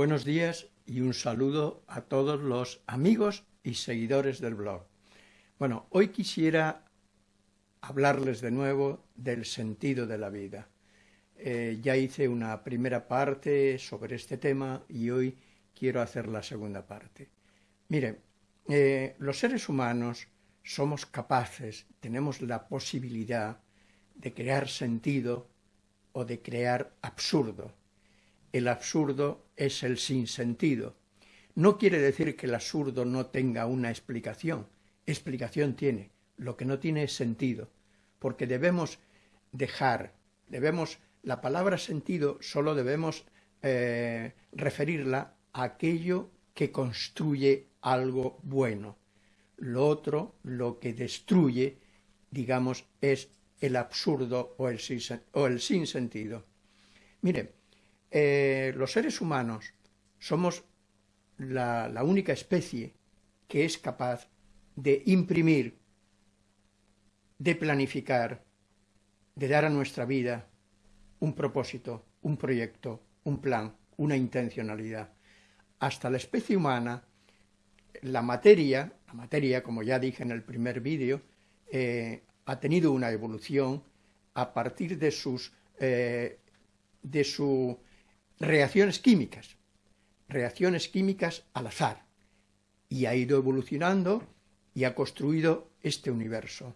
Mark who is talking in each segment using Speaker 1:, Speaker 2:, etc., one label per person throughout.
Speaker 1: Buenos días y un saludo a todos los amigos y seguidores del blog. Bueno, hoy quisiera hablarles de nuevo del sentido de la vida. Eh, ya hice una primera parte sobre este tema y hoy quiero hacer la segunda parte. Miren, eh, los seres humanos somos capaces, tenemos la posibilidad de crear sentido o de crear absurdo. El absurdo es el sinsentido. No quiere decir que el absurdo no tenga una explicación. Explicación tiene. Lo que no tiene es sentido. Porque debemos dejar, debemos, la palabra sentido solo debemos eh, referirla a aquello que construye algo bueno. Lo otro, lo que destruye, digamos, es el absurdo o el, o el sinsentido. Mire, eh, los seres humanos somos la, única especie que es capaz de imprimir, de planificar, de dar a nuestra vida un propósito, un proyecto, un plan, una intencionalidad. Hasta la especie humana, la materia, la materia, como ya dije en el primer vídeo, eh, ha tenido una evolución a partir de sus, eh, de sus reacciones químicas, reacciones químicas al azar, y ha ido evolucionando y ha construido este universo.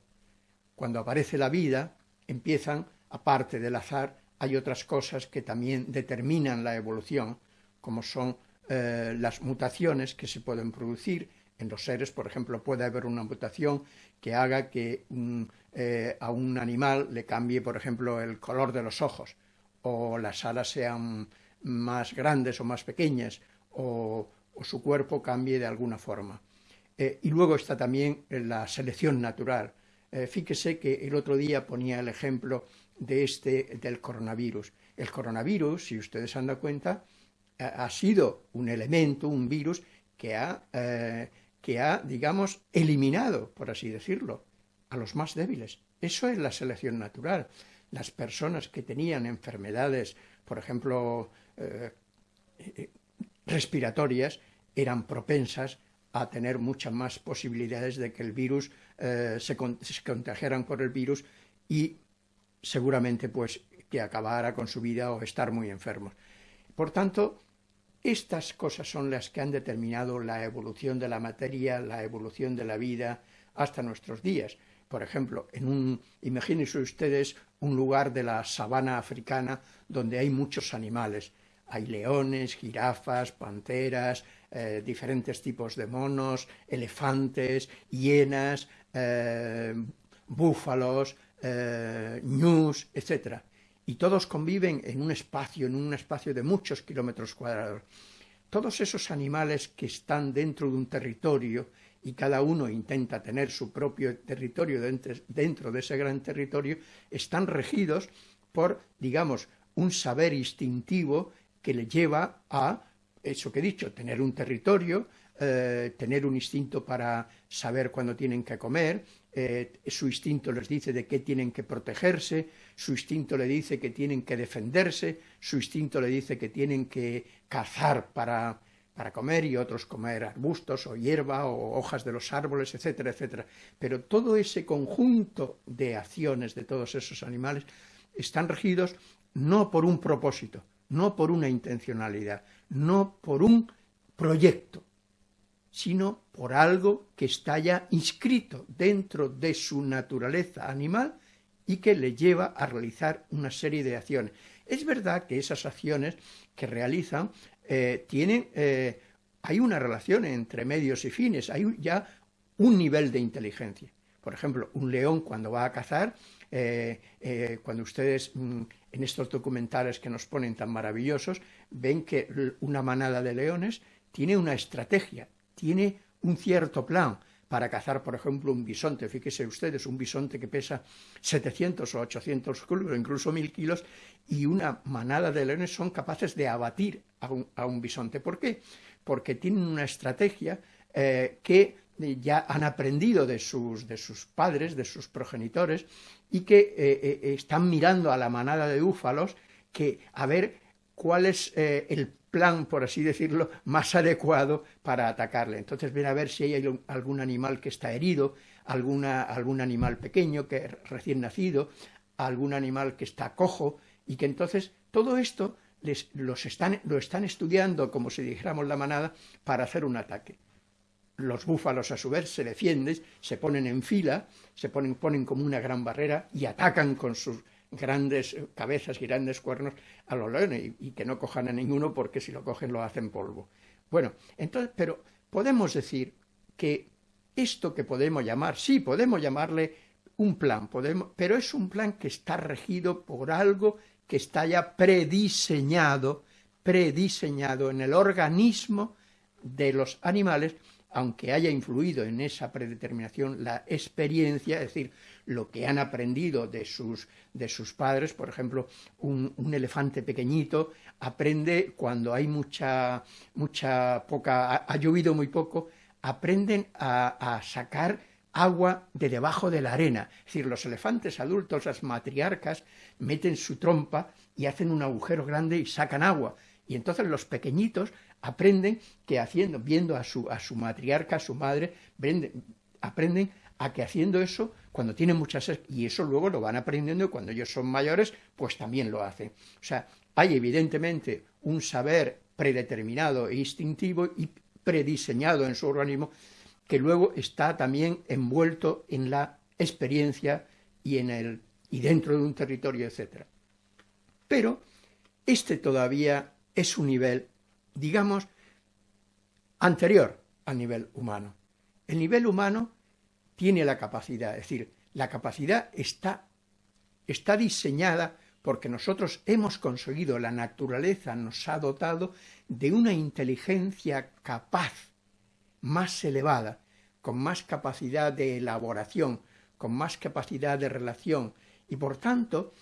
Speaker 1: Cuando aparece la vida, empiezan, aparte del azar, hay otras cosas que también determinan la evolución, como son eh, las mutaciones que se pueden producir, en los seres, por ejemplo, puede haber una mutación que haga que eh, a un animal le cambie, por ejemplo, el color de los ojos, o las alas sean más grandes o más pequeñas, o, su cuerpo cambie de alguna forma. Eh, y luego está también la selección natural. Eh, fíjese que el otro día ponía el ejemplo de este, del coronavirus. El coronavirus, si ustedes se han dado cuenta, ha, sido un elemento, un virus, que ha que ha, digamos, eliminado, por así decirlo, a los más débiles. Eso es la selección natural. Las personas que tenían enfermedades, por ejemplo, eh, eh, respiratorias, eran propensas a tener muchas más posibilidades de que el virus eh, se, contagiaran por el virus y seguramente pues que acabara con su vida o estar muy enfermos. Por tanto, estas cosas son las que han determinado la evolución de la materia, la evolución de la vida hasta nuestros días. Por ejemplo, en un, imagínense ustedes un lugar de la sabana africana donde hay muchos animales. Hay leones, jirafas, panteras, eh, diferentes tipos de monos, elefantes, hienas, eh, búfalos, eh, ñus, etc y todos conviven en un espacio, en un espacio de muchos kilómetros cuadrados. Todos esos animales que están dentro de un territorio y cada uno intenta tener su propio territorio dentro de ese gran territorio, están regidos por, digamos, un saber instintivo que le lleva a, eso que he dicho, tener un territorio, eh, tener un instinto para saber cuándo tienen que comer, eh, su instinto les dice de qué tienen que protegerse, su instinto le dice que tienen que defenderse, su instinto le dice que tienen que cazar para, para comer y otros comer arbustos o hierba o hojas de los árboles, etcétera, etcétera. Pero todo ese conjunto de acciones de todos esos animales están regidos no por un propósito, no por una intencionalidad, no por un proyecto, sino por algo que está ya inscrito dentro de su naturaleza animal y que le lleva a realizar una serie de acciones. Es verdad que esas acciones que realizan eh, tienen, eh, hay una relación entre medios y fines, hay ya un nivel de inteligencia. Por ejemplo, un león cuando va a cazar, eh, cuando ustedes mm, en estos documentales que nos ponen tan maravillosos, ven que una manada de leones tiene una estrategia, tiene un cierto plan para cazar, por ejemplo, un bisonte. Fíjense ustedes, un bisonte que pesa 700 o 800 kilos, incluso 1000 kilos, y una manada de leones son capaces de abatir a un, bisonte. ¿Por qué? Porque tienen una estrategia eh, que ya han aprendido de sus, de sus padres, de sus progenitores, y que eh, eh, están mirando a la manada de búfalos que a ver cuál es el plan, por así decirlo, más adecuado para atacarle. Entonces ven a ver si hay algún animal que está herido, alguna, algún animal pequeño que recién nacido, algún animal que está cojo, y que entonces todo esto les, los están, lo están estudiando, como si dijéramos la manada, para hacer un ataque. Los búfalos a su vez se defienden, se ponen en fila, se ponen, ponen como una gran barrera y atacan con sus grandes cabezas y grandes cuernos a los leones y, que no cojan a ninguno porque si lo cogen lo hacen polvo. Bueno, entonces, pero podemos decir que esto que podemos llamar, sí, podemos llamarle un plan, podemos, pero es un plan que está regido por algo que está ya prediseñado, prediseñado en el organismo de los animales, aunque haya influido en esa predeterminación la experiencia, es decir, lo que han aprendido de sus, de sus padres, por ejemplo, un, elefante pequeñito aprende cuando hay mucha, mucha poca, ha, llovido muy poco, aprenden a, a sacar agua de debajo de la arena. Es decir, los elefantes adultos, las matriarcas, meten su trompa y hacen un agujero grande y sacan agua. Y entonces los pequeñitos aprenden que haciendo, viendo a su, a su matriarca, a su madre, aprenden a que haciendo eso, cuando tienen muchas... y eso luego lo van aprendiendo y cuando ellos son mayores, pues también lo hacen. O sea, hay evidentemente un saber predeterminado e instintivo y prediseñado en su organismo que luego está también envuelto en la experiencia y, en el, y dentro de un territorio, etc. Pero este todavía es un nivel, digamos, anterior al nivel humano. El nivel humano tiene la capacidad, es decir, la capacidad está, está diseñada porque nosotros hemos conseguido, la naturaleza nos ha dotado de una inteligencia capaz más elevada, con más capacidad de elaboración, con más capacidad de relación, y por tanto,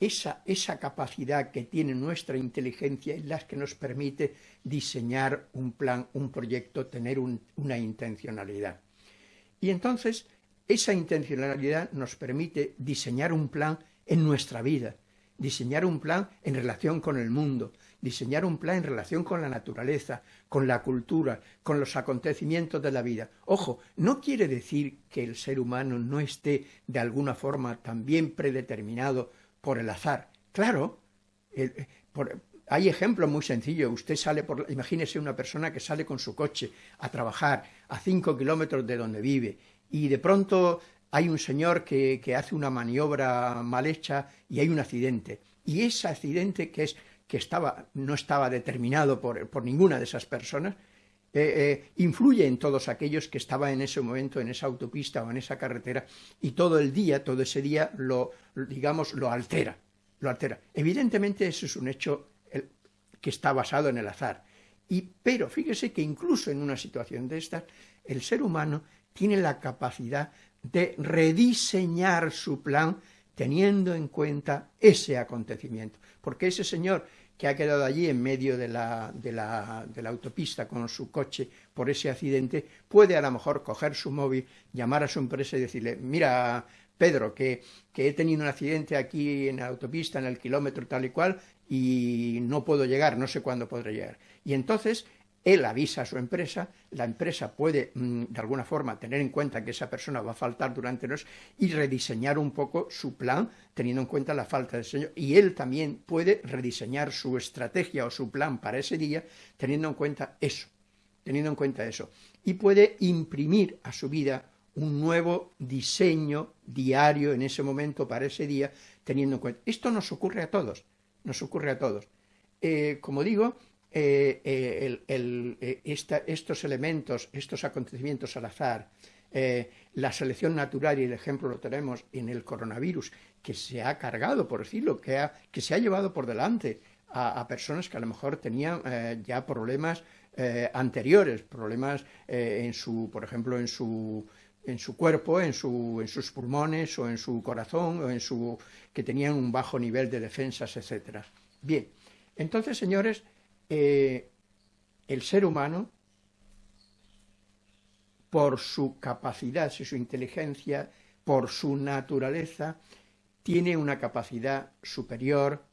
Speaker 1: esa, esa capacidad que tiene nuestra inteligencia es la que nos permite diseñar un plan, un proyecto, tener una intencionalidad. Y entonces, esa intencionalidad nos permite diseñar un plan en nuestra vida, diseñar un plan en relación con el mundo, diseñar un plan en relación con la naturaleza, con la cultura, con los acontecimientos de la vida. Ojo, no quiere decir que el ser humano no esté de alguna forma también predeterminado por el azar. Claro, hay ejemplos muy sencillos. Usted sale por, imagínese una persona que sale con su coche a trabajar a cinco kilómetros de donde vive y de pronto hay un señor que, que hace una maniobra mal hecha y hay un accidente. Y ese accidente que es que estaba, no estaba determinado por, por ninguna de esas personas, eh, eh, influye en todos aquellos que estaban en ese momento en esa autopista o en esa carretera y todo el día, todo ese día lo, digamos, lo altera, lo altera. Evidentemente eso es un hecho que está basado en el azar. Y, pero fíjese que incluso en una situación de estas, el ser humano tiene la capacidad de rediseñar su plan teniendo en cuenta ese acontecimiento. Porque ese señor que ha quedado allí en medio de la, de, la, de la, autopista con su coche por ese accidente, puede a lo mejor coger su móvil, llamar a su empresa y decirle, mira, Pedro, que, que he tenido un accidente aquí en la autopista, en el kilómetro tal y cual, y no puedo llegar, no sé cuándo podré llegar. Y entonces él avisa a su empresa, la empresa puede mm, de alguna forma tener en cuenta que esa persona va a faltar durante los y rediseñar un poco su plan teniendo en cuenta la falta de señor y él también puede rediseñar su estrategia o su plan para ese día teniendo en cuenta eso, teniendo en cuenta eso y puede imprimir a su vida un nuevo diseño diario en ese momento para ese día teniendo en cuenta. Esto nos ocurre a todos, nos ocurre a todos. Eh, como digo, eh, eh, eh, estos elementos, estos acontecimientos al azar, la selección natural y el ejemplo lo tenemos en el coronavirus, que se ha cargado, por decirlo, que, que se ha llevado por delante a, personas que a lo mejor tenían ya problemas anteriores, problemas en su, por ejemplo, en su en su cuerpo, en, su, en sus pulmones o en su corazón o en su que tenían un bajo nivel de defensas, etcétera. Bien, entonces, señores, eh, el ser humano, por su capacidad, su inteligencia, por su naturaleza, tiene una capacidad superior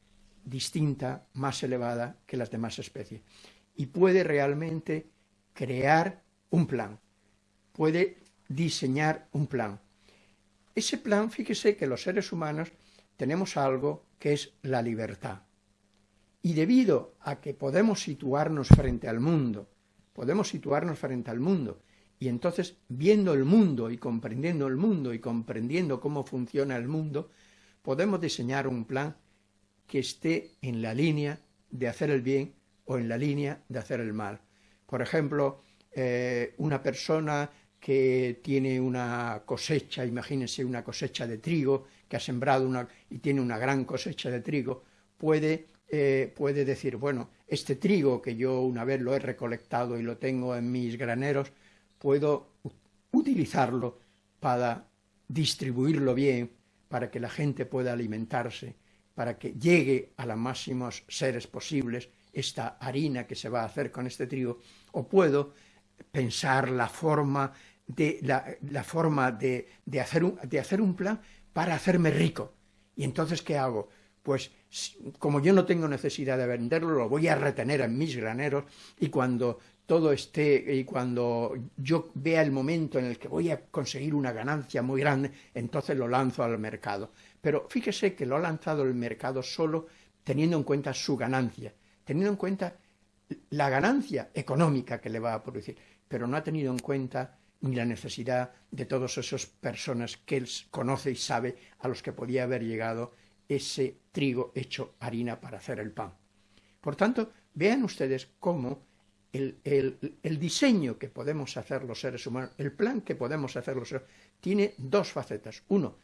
Speaker 1: distinta, más elevada que las demás especies. Y puede realmente crear un plan, puede diseñar un plan. Ese plan, fíjese que los seres humanos tenemos algo que es la libertad. Y debido a que podemos situarnos frente al mundo, podemos situarnos frente al mundo, y entonces viendo el mundo y comprendiendo el mundo y comprendiendo cómo funciona el mundo, podemos diseñar un plan que esté en la línea de hacer el bien o en la línea de hacer el mal. Por ejemplo, eh, una persona que tiene una cosecha, imagínense una cosecha de trigo, que ha sembrado una, y tiene una gran cosecha de trigo, puede, eh, puede decir, bueno, este trigo que yo una vez lo he recolectado y lo tengo en mis graneros, puedo utilizarlo para distribuirlo bien, para que la gente pueda alimentarse, para que llegue a los máximos seres posibles esta harina que se va a hacer con este trigo, o puedo pensar la forma de, la, forma de, hacer un, de hacer un plan para hacerme rico. ¿Y entonces qué hago? Pues como yo no tengo necesidad de venderlo, lo voy a retener en mis graneros y cuando todo esté y cuando yo vea el momento en el que voy a conseguir una ganancia muy grande, entonces lo lanzo al mercado. Pero fíjese que lo ha lanzado el mercado solo teniendo en cuenta su ganancia, teniendo en cuenta la ganancia económica que le va a producir, pero no ha tenido en cuenta ni la necesidad de todas esas personas que él conoce y sabe a los que podía haber llegado ese trigo hecho harina para hacer el pan. Por tanto, vean ustedes cómo el, diseño que podemos hacer los seres humanos, el plan que podemos hacer los seres humanos, tiene dos facetas. Uno,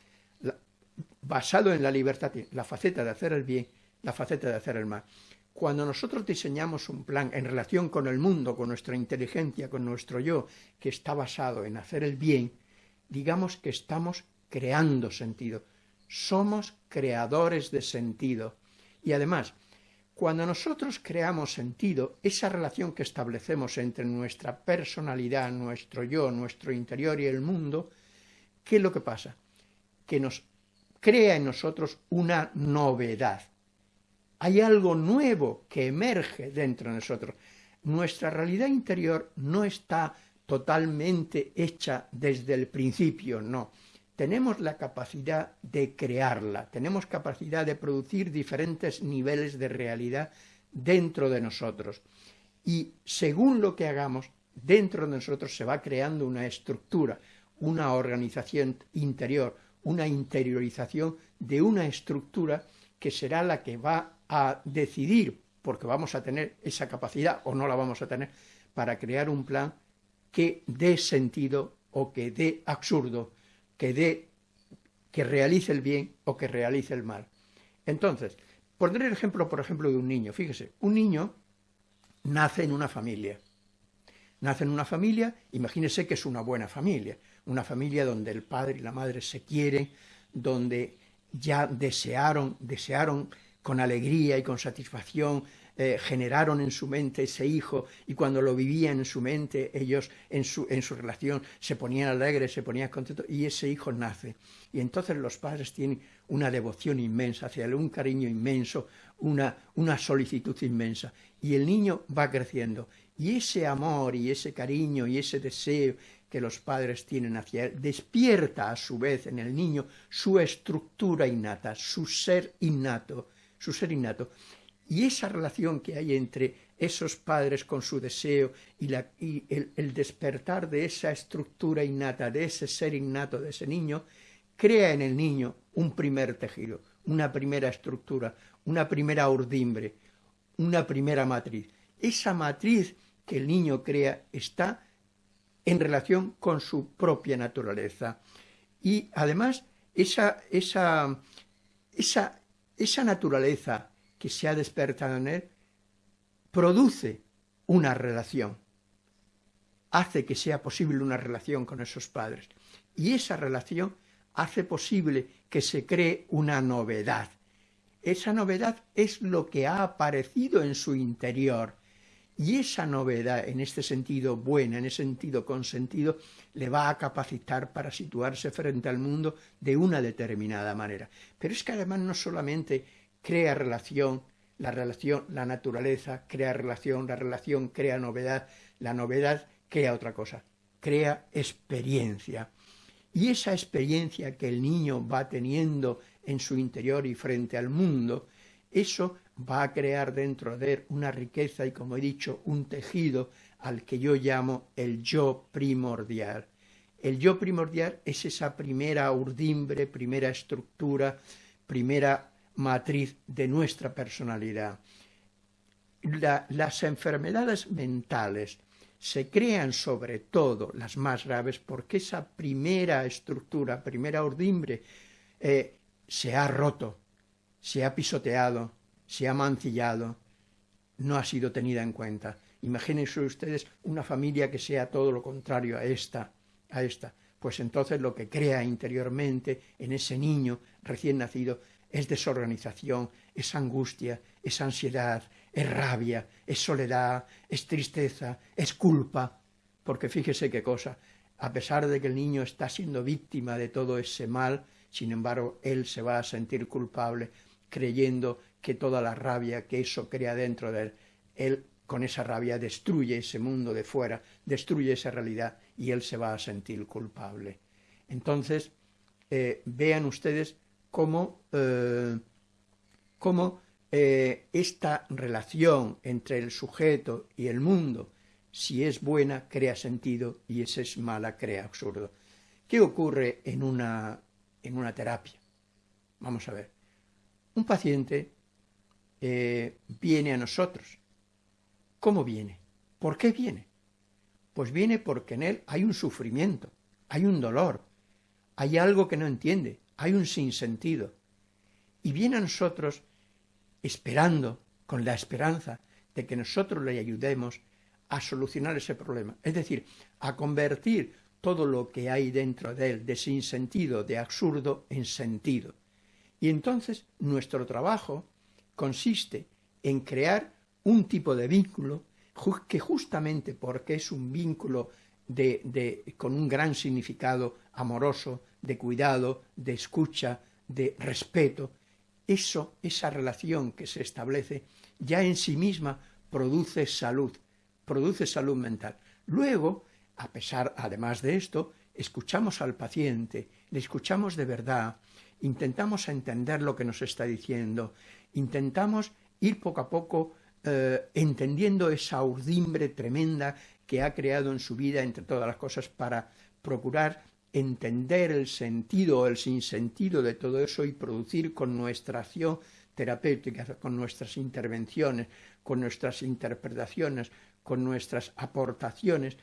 Speaker 1: basado en la libertad, la faceta de hacer el bien, la faceta de hacer el mal. Cuando nosotros diseñamos un plan en relación con el mundo, con nuestra inteligencia, con nuestro yo, que está basado en hacer el bien, digamos que estamos creando sentido. Somos creadores de sentido. Y además, cuando nosotros creamos sentido, esa relación que establecemos entre nuestra personalidad, nuestro yo, nuestro interior y el mundo, ¿qué es lo que pasa? Que nos crea en nosotros una novedad hay algo nuevo que emerge dentro de nosotros. Nuestra realidad interior no está totalmente hecha desde el principio, no. Tenemos la capacidad de crearla, tenemos capacidad de producir diferentes niveles de realidad dentro de nosotros. Y según lo que hagamos, dentro de nosotros se va creando una estructura, una organización interior, una interiorización de una estructura que será la que va a decidir, porque vamos a tener esa capacidad o no la vamos a tener, para crear un plan que dé sentido o que dé absurdo, que dé, que realice el bien o que realice el mal. Entonces, pondré el ejemplo, por ejemplo, de un niño. Fíjese, un niño nace en una familia. Nace en una familia, imagínese que es una buena familia, una familia donde el padre y la madre se quieren, donde ya desearon, desearon con alegría y con satisfacción eh, generaron en su mente ese hijo y cuando lo vivían en su mente ellos en su, en su relación se ponían alegres, se ponían contentos y ese hijo nace. Y entonces los padres tienen una devoción inmensa hacia él, un cariño inmenso, una, una solicitud inmensa. Y el niño va creciendo. Y ese amor y ese cariño y ese deseo que los padres tienen hacia él despierta a su vez en el niño su estructura innata, su ser innato, su ser innato. Y esa relación que hay entre esos padres con su deseo y, el, despertar de esa estructura innata, de ese ser innato de ese niño, crea en el niño un primer tejido, una primera estructura, una primera urdimbre, una primera matriz. Esa matriz que el niño crea está en relación con su propia naturaleza. Y además, esa, esa, esa esa naturaleza que se ha despertado en él produce una relación, hace que sea posible una relación con esos padres. Y esa relación hace posible que se cree una novedad. Esa novedad es lo que ha aparecido en su interior. Y esa novedad, en este sentido buena, en ese sentido consentido, le va a capacitar para situarse frente al mundo de una determinada manera. Pero es que además no solamente crea relación, la relación, la naturaleza crea relación, la relación crea novedad, la novedad crea otra cosa, crea experiencia. Y esa experiencia que el niño va teniendo en su interior y frente al mundo, eso va a crear dentro de él una riqueza y, como he dicho, un tejido al que yo llamo el yo primordial. El yo primordial es esa primera urdimbre, primera estructura, primera matriz de nuestra personalidad. las enfermedades mentales se crean sobre todo las más graves porque esa primera estructura, primera urdimbre, eh, se ha roto, se ha pisoteado, se ha mancillado, no ha sido tenida en cuenta. Imagínense ustedes una familia que sea todo lo contrario a esta, a esta. Pues entonces lo que crea interiormente en ese niño recién nacido es desorganización, es angustia, es ansiedad, es rabia, es soledad, es tristeza, es culpa. Porque fíjese qué cosa, a pesar de que el niño está siendo víctima de todo ese mal, sin embargo, él se va a sentir culpable creyendo que toda la rabia que eso crea dentro de él, él con esa rabia destruye ese mundo de fuera, destruye esa realidad y él se va a sentir culpable. Entonces, eh, vean ustedes cómo, eh, eh, esta relación entre el sujeto y el mundo, si es buena, crea sentido y si es mala, crea absurdo. ¿Qué ocurre en una, en una terapia? Vamos a ver. Un paciente eh, viene a nosotros. ¿Cómo viene? ¿Por qué viene? Pues viene porque en él hay un sufrimiento, hay un dolor, hay algo que no entiende, hay un sinsentido. Y viene a nosotros esperando, con la esperanza de que nosotros le ayudemos a solucionar ese problema. Es decir, a convertir todo lo que hay dentro de él de sinsentido, de absurdo, en sentido. Y entonces nuestro trabajo consiste en crear un tipo de vínculo que justamente porque es un vínculo de, con un gran significado amoroso, de cuidado, de escucha, de respeto, eso, esa relación que se establece, ya en sí misma produce salud, produce salud mental. Luego, a pesar, además de esto, escuchamos al paciente, le escuchamos de verdad, intentamos entender lo que nos está diciendo, intentamos ir poco a poco eh, entendiendo esa urdimbre tremenda que ha creado en su vida, entre todas las cosas, para procurar entender el sentido o el sinsentido de todo eso y producir con nuestra acción terapéutica, con nuestras intervenciones, con nuestras interpretaciones, con nuestras aportaciones,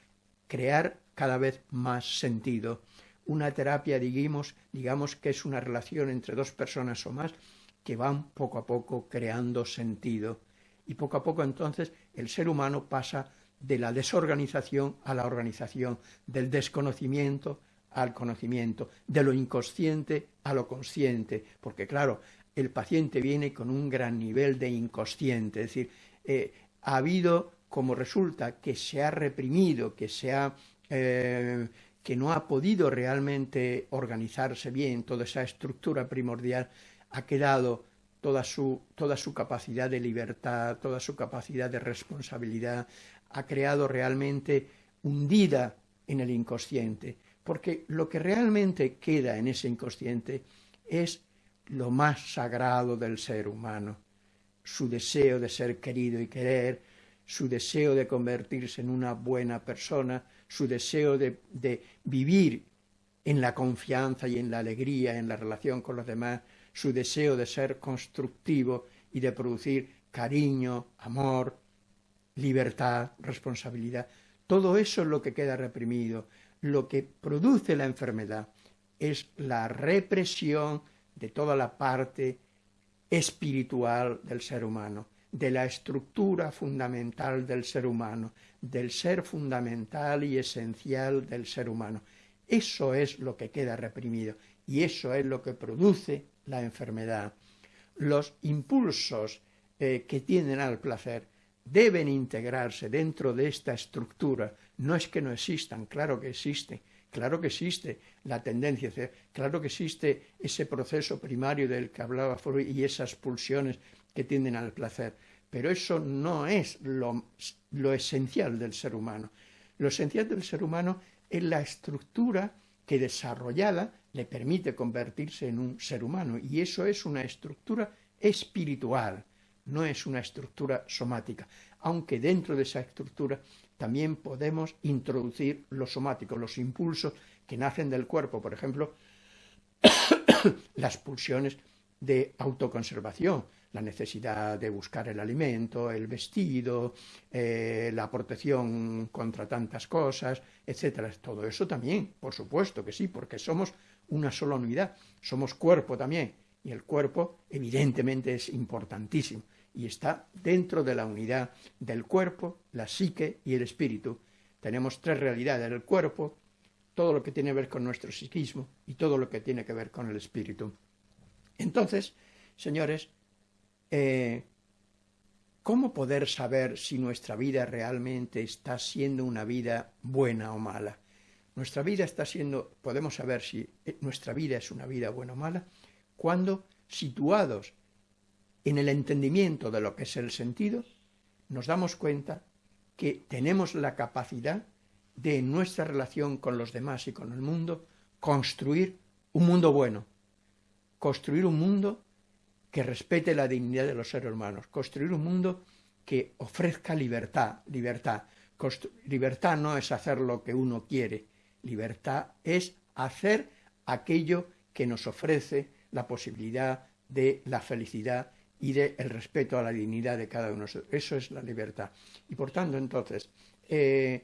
Speaker 1: crear cada vez más sentido. Una terapia, digamos, digamos que es una relación entre dos personas o más que van poco a poco creando sentido. Y poco a poco entonces el ser humano pasa de la desorganización a la organización, del desconocimiento al conocimiento, de lo inconsciente a lo consciente, porque claro, el paciente viene con un gran nivel de inconsciente, es decir, eh, ha habido, como resulta, que se ha reprimido, que se ha... Eh, que no ha podido realmente organizarse bien toda esa estructura primordial, ha quedado toda su, toda su capacidad de libertad, toda su capacidad de responsabilidad, ha creado realmente hundida en el inconsciente, porque lo que realmente queda en ese inconsciente es lo más sagrado del ser humano, su deseo de ser querido y querer, su deseo de convertirse en una buena persona, su deseo de, de vivir en la confianza y en la alegría, en la relación con los demás, su deseo de ser constructivo y de producir cariño, amor, libertad, responsabilidad. Todo eso es lo que queda reprimido. Lo que produce la enfermedad es la represión de toda la parte espiritual del ser humano, de la estructura fundamental del ser humano, del ser fundamental y esencial del ser humano. Eso es lo que queda reprimido y eso es lo que produce la enfermedad. Los impulsos eh, que tienden al placer deben integrarse dentro de esta estructura. No es que no existan, claro que existen, claro que existe la tendencia, claro que existe ese proceso primario del que hablaba Freud y esas pulsiones que tienden al placer, pero eso no es lo, lo esencial del ser humano. Lo esencial del ser humano es la estructura que desarrollada le permite convertirse en un ser humano y eso es una estructura espiritual, no es una estructura somática, aunque dentro de esa estructura también podemos introducir lo somático, los impulsos que nacen del cuerpo, por ejemplo, las pulsiones de autoconservación, la necesidad de buscar el alimento, el vestido, eh, la protección contra tantas cosas, etcétera. Todo eso también, por supuesto que sí, porque somos una sola unidad, somos cuerpo también, y el cuerpo evidentemente es importantísimo y está dentro de la unidad del cuerpo, la psique y el espíritu. Tenemos tres realidades, el cuerpo, todo lo que tiene que ver con nuestro psiquismo y todo lo que tiene que ver con el espíritu. Entonces, señores, eh, ¿cómo poder saber si nuestra vida realmente está siendo una vida buena o mala? Nuestra vida está siendo, podemos saber si eh, nuestra vida es una vida buena o mala, cuando situados en el entendimiento de lo que es el sentido, nos damos cuenta que tenemos la capacidad de en nuestra relación con los demás y con el mundo construir un mundo bueno, construir un mundo que respete la dignidad de los seres humanos, construir un mundo que ofrezca libertad, libertad. libertad no es hacer lo que uno quiere, libertad es hacer aquello que nos ofrece la posibilidad de la felicidad y del el respeto a la dignidad de cada uno de nosotros. Eso es la libertad. Y por tanto, entonces, eh,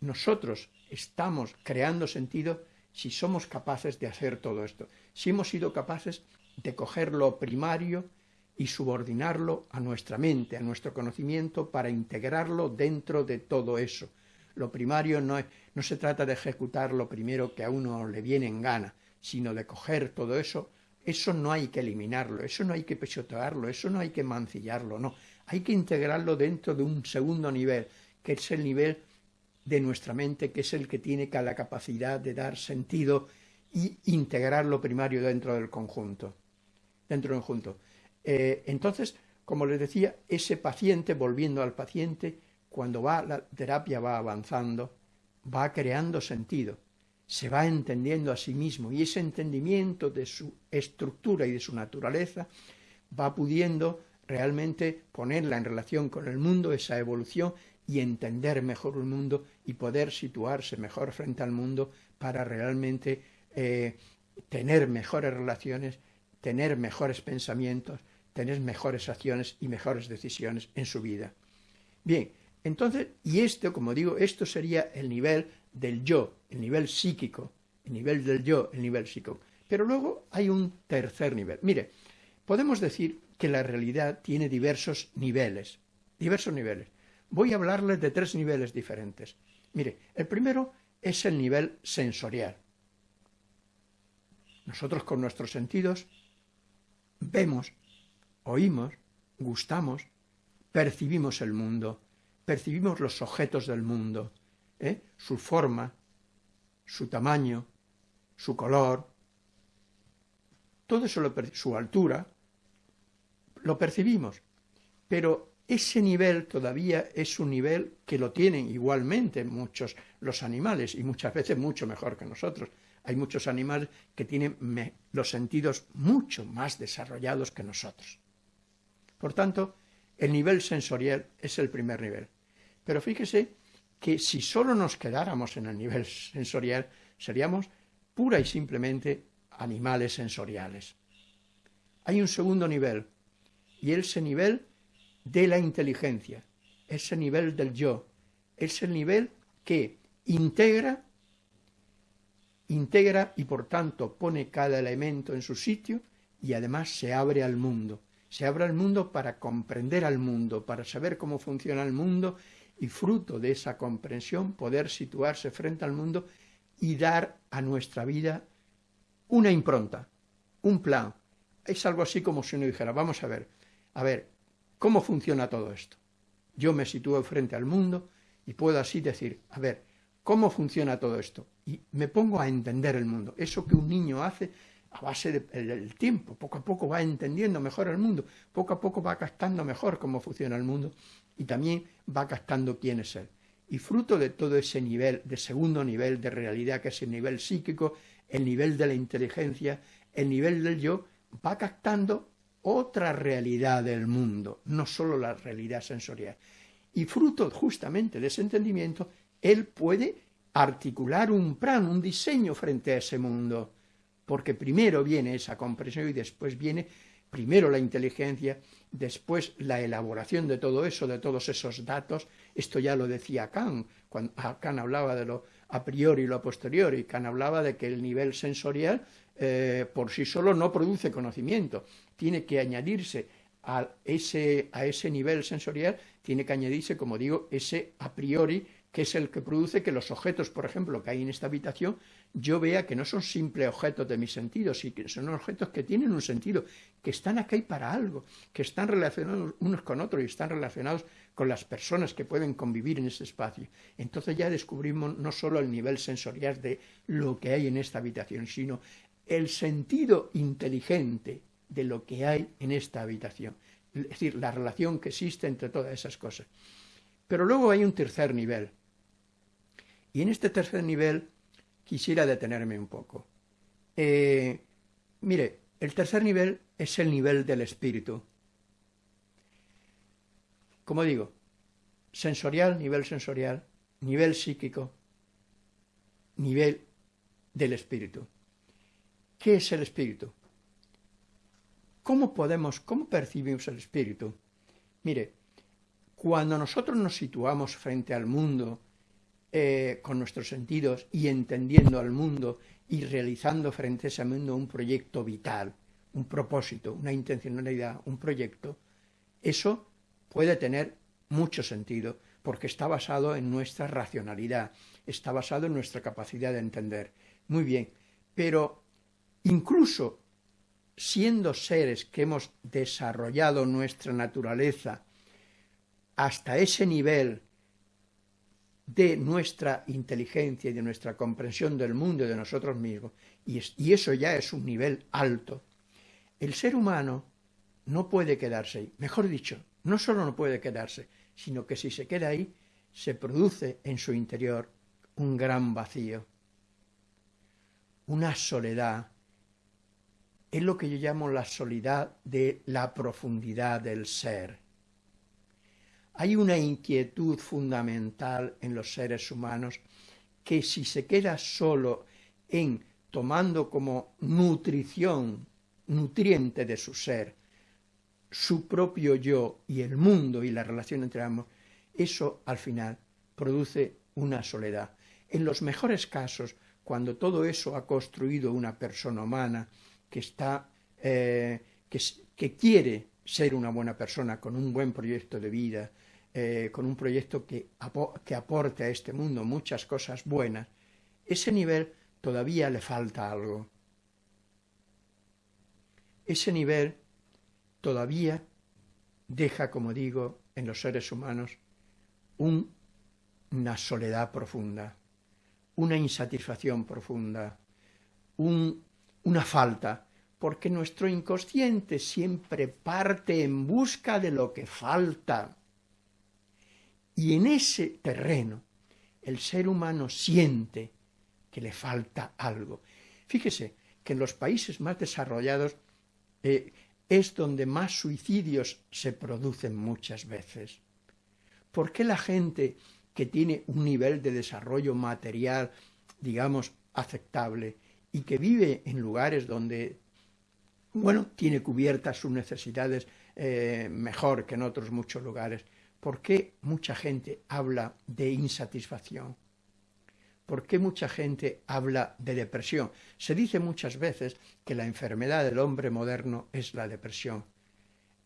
Speaker 1: nosotros estamos creando sentido si somos capaces de hacer todo esto, si hemos sido capaces de coger lo primario y subordinarlo a nuestra mente, a nuestro conocimiento, para integrarlo dentro de todo eso. Lo primario no, no se trata de ejecutar lo primero que a uno le viene en gana, sino de coger todo eso eso no hay que eliminarlo, eso no hay que pechotearlo, eso no hay que mancillarlo, no. Hay que integrarlo dentro de un segundo nivel, que es el nivel de nuestra mente, que es el que tiene la capacidad de dar sentido y integrar lo primario dentro del conjunto. Dentro del conjunto. Eh, entonces, como les decía, ese paciente, volviendo al paciente, cuando va la terapia va avanzando, va creando sentido se va entendiendo a sí mismo y ese entendimiento de su estructura y de su naturaleza va pudiendo realmente ponerla en relación con el mundo, esa evolución, y entender mejor el mundo y poder situarse mejor frente al mundo para realmente eh, tener mejores relaciones, tener mejores pensamientos, tener mejores acciones y mejores decisiones en su vida. Bien, entonces, y esto, como digo, esto sería el nivel del yo, el nivel psíquico, el nivel del yo, el nivel psíquico. Pero luego hay un tercer nivel. Mire, podemos decir que la realidad tiene diversos niveles, diversos niveles. Voy a hablarles de tres niveles diferentes. Mire, el primero es el nivel sensorial. Nosotros con nuestros sentidos vemos, oímos, gustamos, percibimos el mundo, percibimos los objetos del mundo, ¿eh? su forma, su tamaño, su color, todo eso, lo su altura, lo percibimos, pero ese nivel todavía es un nivel que lo tienen igualmente muchos los animales y muchas veces mucho mejor que nosotros. Hay muchos animales que tienen los sentidos mucho más desarrollados que nosotros. Por tanto, el nivel sensorial es el primer nivel. Pero fíjese que si solo nos quedáramos en el nivel sensorial, seríamos pura y simplemente animales sensoriales. Hay un segundo nivel, y ese nivel de la inteligencia, ese nivel del yo, es el nivel que integra, integra y por tanto pone cada elemento en su sitio y además se abre al mundo. Se abre al mundo para comprender al mundo, para saber cómo funciona el mundo y fruto de esa comprensión poder situarse frente al mundo y dar a nuestra vida una impronta, un plan. Es algo así como si uno dijera, vamos a ver, a ver, ¿cómo funciona todo esto? Yo me sitúo frente al mundo y puedo así decir, a ver, ¿Cómo funciona todo esto? Y me pongo a entender el mundo. Eso que un niño hace a base del tiempo, poco a poco va entendiendo mejor el mundo, poco a poco va captando mejor cómo funciona el mundo y también va captando quién es él. Y fruto de todo ese nivel, de segundo nivel de realidad, que es el nivel psíquico, el nivel de la inteligencia, el nivel del yo, va captando otra realidad del mundo, no solo la realidad sensorial. Y fruto justamente de ese entendimiento, él puede articular un plan, un diseño frente a ese mundo, porque primero viene esa comprensión y después viene primero la inteligencia, después la elaboración de todo eso, de todos esos datos. Esto ya lo decía Kant, cuando Kant hablaba de lo a priori y lo a posteriori. Kant hablaba de que el nivel sensorial eh, por sí solo no produce conocimiento, tiene que añadirse a ese, a ese nivel sensorial, tiene que añadirse, como digo, ese a priori, que es el que produce que los objetos, por ejemplo, que hay en esta habitación, yo vea que no son simples objetos de mis sentidos, sino que son objetos que tienen un sentido, que están aquí para algo, que están relacionados unos con otros y están relacionados con las personas que pueden convivir en ese espacio. Entonces ya descubrimos no solo el nivel sensorial de lo que hay en esta habitación, sino el sentido inteligente de lo que hay en esta habitación, es decir, la relación que existe entre todas esas cosas. Pero luego hay un tercer nivel, y en este tercer nivel quisiera detenerme un poco. Eh, mire, el tercer nivel es el nivel del espíritu. Como digo, sensorial, nivel sensorial, nivel psíquico, nivel del espíritu. ¿Qué es el espíritu? ¿Cómo podemos, cómo percibimos el espíritu? Mire, cuando nosotros nos situamos frente al mundo eh, con nuestros sentidos y entendiendo al mundo y realizando frente a ese mundo un proyecto vital, un propósito, una intencionalidad, un proyecto, eso puede tener mucho sentido porque está basado en nuestra racionalidad, está basado en nuestra capacidad de entender. Muy bien, pero incluso siendo seres que hemos desarrollado nuestra naturaleza hasta ese nivel de nuestra inteligencia y de nuestra comprensión del mundo y de nosotros mismos, y, eso ya es un nivel alto, el ser humano no puede quedarse ahí. Mejor dicho, no solo no puede quedarse, sino que si se queda ahí, se produce en su interior un gran vacío, una soledad, es lo que yo llamo la soledad de la profundidad del ser. Hay una inquietud fundamental en los seres humanos que si se queda solo en tomando como nutrición, nutriente de su ser, su propio yo y el mundo y la relación entre ambos, eso al final produce una soledad. En los mejores casos, cuando todo eso ha construido una persona humana, que está, eh, que, quiere ser una buena persona, con un buen proyecto de vida, eh, con un proyecto que, que aporte a este mundo muchas cosas buenas, ese nivel todavía le falta algo. Ese nivel todavía deja, como digo, en los seres humanos una soledad profunda, una insatisfacción profunda, un una falta, porque nuestro inconsciente siempre parte en busca de lo que falta. Y en ese terreno el ser humano siente que le falta algo. Fíjese que en los países más desarrollados eh, es donde más suicidios se producen muchas veces. ¿Por qué la gente que tiene un nivel de desarrollo material, digamos, aceptable, y que vive en lugares donde, bueno, tiene cubiertas sus necesidades eh, mejor que en otros muchos lugares. ¿Por qué mucha gente habla de insatisfacción? ¿Por qué mucha gente habla de depresión? Se dice muchas veces que la enfermedad del hombre moderno es la depresión.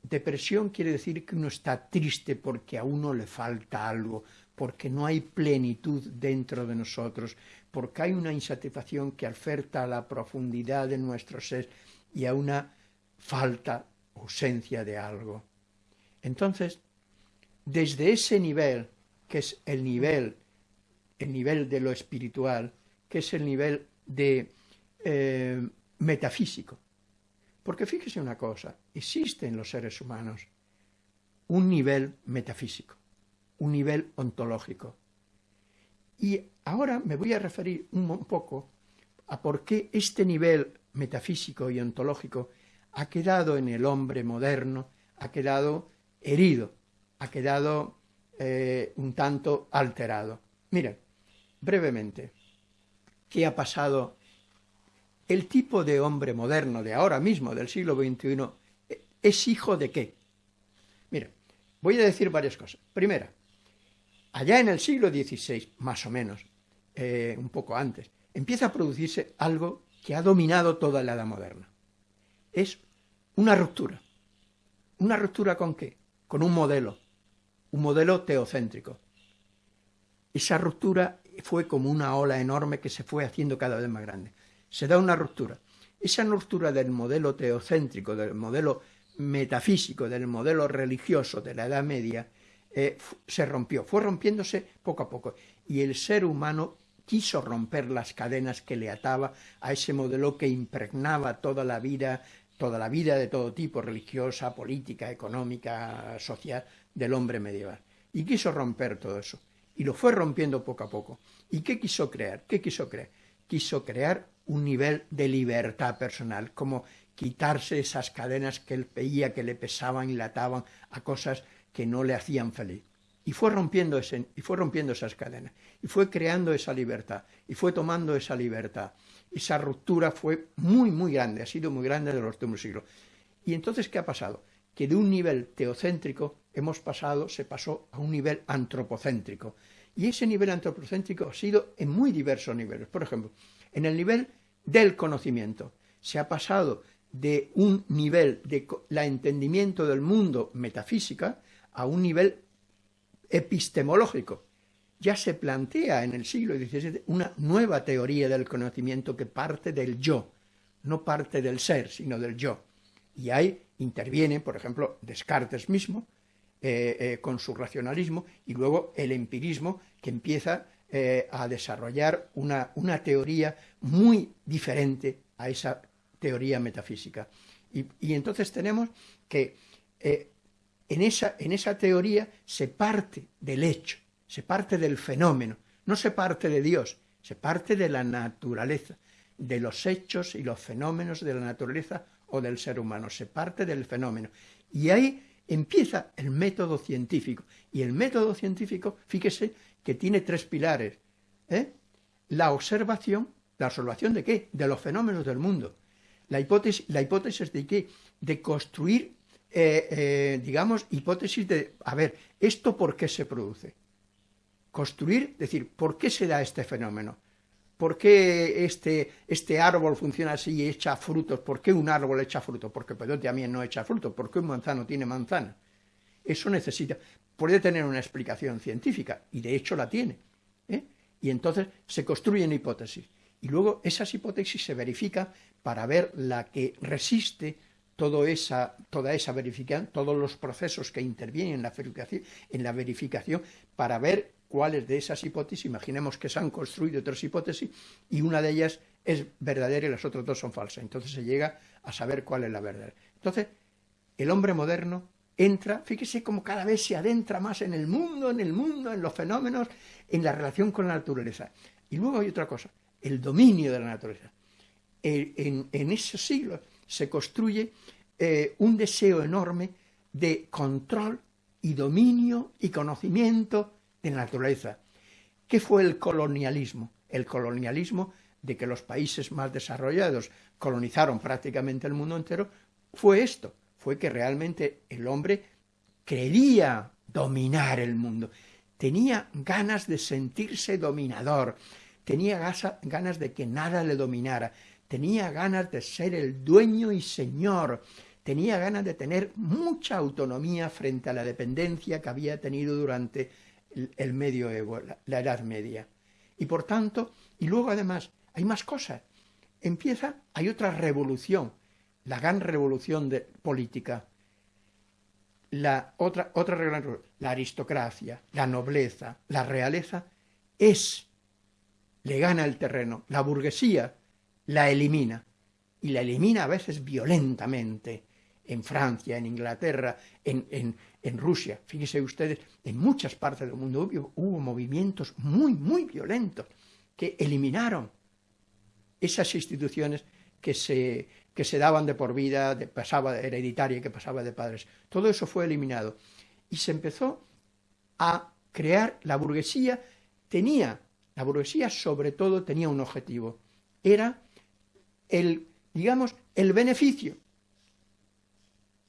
Speaker 1: Depresión quiere decir que uno está triste porque a uno le falta algo, porque no hay plenitud dentro de nosotros, porque hay una insatisfacción que oferta a la profundidad de nuestro ser y a una falta, ausencia de algo. Entonces, desde ese nivel, que es el nivel el nivel de lo espiritual, que es el nivel de eh, metafísico. Porque fíjese una cosa, existe en los seres humanos un nivel metafísico, un nivel ontológico. Y ahora me voy a referir un poco a por qué este nivel metafísico y ontológico ha quedado en el hombre moderno, ha quedado herido, ha quedado eh, un tanto alterado. Miren, brevemente, ¿qué ha pasado? El tipo de hombre moderno de ahora mismo, del siglo XXI, ¿es hijo de qué? Miren, voy a decir varias cosas. Primera, allá en el siglo XVI, más o menos, eh, un poco antes, empieza a producirse algo que ha dominado toda la edad moderna. Es una ruptura. ¿Una ruptura con qué? Con un modelo, un modelo teocéntrico. Esa ruptura fue como una ola enorme que se fue haciendo cada vez más grande. Se da una ruptura. Esa ruptura del modelo teocéntrico, del modelo metafísico, del modelo religioso de la Edad Media, eh, se rompió, fue rompiéndose poco a poco. Y el ser humano quiso romper las cadenas que le ataba a ese modelo que impregnaba toda la vida, toda la vida de todo tipo, religiosa, política, económica, social, del hombre medieval. Y quiso romper todo eso. Y lo fue rompiendo poco a poco. ¿Y qué quiso crear? ¿Qué quiso crear? Quiso crear un nivel de libertad personal, como quitarse esas cadenas que él veía que le pesaban y le ataban a cosas que no le hacían feliz. Y fue rompiendo, ese, y fue rompiendo esas cadenas, y fue creando esa libertad, y fue tomando esa libertad. Esa ruptura fue muy, muy grande, ha sido muy grande de los últimos siglos. Y entonces, ¿qué ha pasado? Que de un nivel teocéntrico hemos pasado, se pasó a un nivel antropocéntrico. Y ese nivel antropocéntrico ha sido en muy diversos niveles. Por ejemplo, en el nivel del conocimiento. Se ha pasado de un nivel de la entendimiento del mundo metafísica a un nivel epistemológico. Ya se plantea en el siglo XVII una nueva teoría del conocimiento que parte del yo, no parte del ser, sino del yo. Y ahí interviene, por ejemplo, Descartes mismo, eh, eh, con su racionalismo, y luego el empirismo, que empieza eh, a desarrollar una, una, teoría muy diferente a esa teoría metafísica. Y, entonces tenemos que en esa, en esa teoría se parte del hecho, se parte del fenómeno, no se parte de Dios, se parte de la naturaleza, de los hechos y los fenómenos de la naturaleza o del ser humano, se parte del fenómeno. Y ahí empieza el método científico. Y el método científico, fíjese que tiene tres pilares. ¿eh? La observación, ¿la observación de qué? De los fenómenos del mundo. La hipótesis, la hipótesis de qué? De construir eh, eh, digamos, hipótesis de, a ver, ¿esto por qué se produce? Construir, decir, ¿por qué se da este fenómeno? ¿Por qué este, este árbol funciona así y echa frutos? ¿Por qué un árbol echa frutos? Porque pedote también no echa frutos. ¿Por qué un manzano tiene manzana? Eso necesita, puede tener una explicación científica, y de hecho la tiene. ¿eh? Y entonces se construyen hipótesis. Y luego esas hipótesis se verifican para ver la que resiste esa, toda esa verificación, todos los procesos que intervienen en la, verificación, en la verificación para ver cuáles de esas hipótesis, imaginemos que se han construido otras hipótesis y una de ellas es verdadera y las otras dos son falsas. Entonces se llega a saber cuál es la verdad. Entonces, el hombre moderno entra, fíjese cómo cada vez se adentra más en el mundo, en el mundo, en los fenómenos, en la relación con la naturaleza. Y luego hay otra cosa, el dominio de la naturaleza. En, en esos siglos se construye eh, un deseo enorme de control y dominio y conocimiento de naturaleza. ¿Qué fue el colonialismo? El colonialismo de que los países más desarrollados colonizaron prácticamente el mundo entero, fue esto, fue que realmente el hombre quería dominar el mundo, tenía ganas de sentirse dominador, tenía ganas de que nada le dominara, tenía ganas de ser el dueño y señor, tenía ganas de tener mucha autonomía frente a la dependencia que había tenido durante el, medioevo, la, Edad Media. Y por tanto, y luego además, hay más cosas. Empieza, hay otra revolución, la gran revolución de, política, la otra, otra la aristocracia, la nobleza, la realeza, es le gana el terreno. La burguesía la elimina, y la elimina a veces violentamente, en Francia, en Inglaterra, en, Rusia. Fíjense ustedes, en muchas partes del mundo hubo, movimientos muy, muy violentos que eliminaron esas instituciones que se, que se daban de por vida, de, pasaba hereditaria, que pasaba de padres. Todo eso fue eliminado. Y se empezó a crear la burguesía, tenía, la burguesía sobre todo tenía un objetivo, era el, digamos, el beneficio,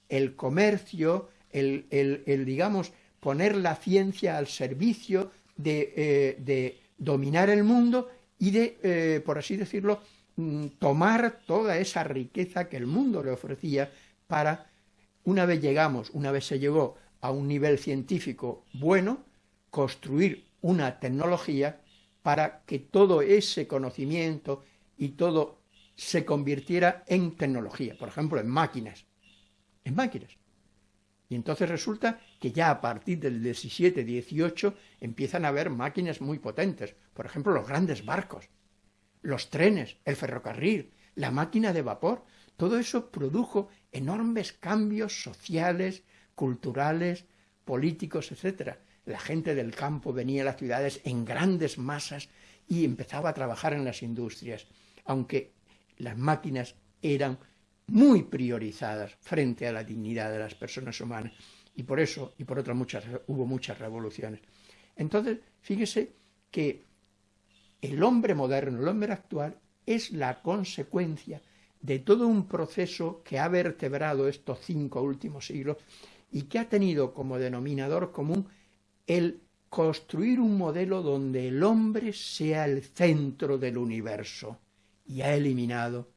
Speaker 1: el comercio, el, el, digamos, poner la ciencia al servicio de, eh, de dominar el mundo y de, eh, por así decirlo, mm, tomar toda esa riqueza que el mundo le ofrecía para, una vez llegamos, una vez se llegó a un nivel científico bueno, construir una tecnología para que todo ese conocimiento y todo se convirtiera en tecnología, por ejemplo, en máquinas, máquinas. Y entonces resulta que ya a partir del 17, 18 empiezan a haber máquinas muy potentes, por ejemplo, los grandes barcos, los trenes, el ferrocarril, la máquina de vapor, todo eso produjo enormes cambios sociales, culturales, políticos, etc. La gente del campo venía a las ciudades en grandes masas y empezaba a trabajar en las industrias, aunque las máquinas eran muy priorizadas frente a la dignidad de las personas humanas. Y por eso, y por otras muchas, hubo muchas revoluciones. Entonces, fíjese que el hombre moderno, el hombre actual, es la consecuencia de todo un proceso que ha vertebrado estos cinco últimos siglos y que ha tenido como denominador común el construir un modelo donde el hombre sea el centro del universo y ha eliminado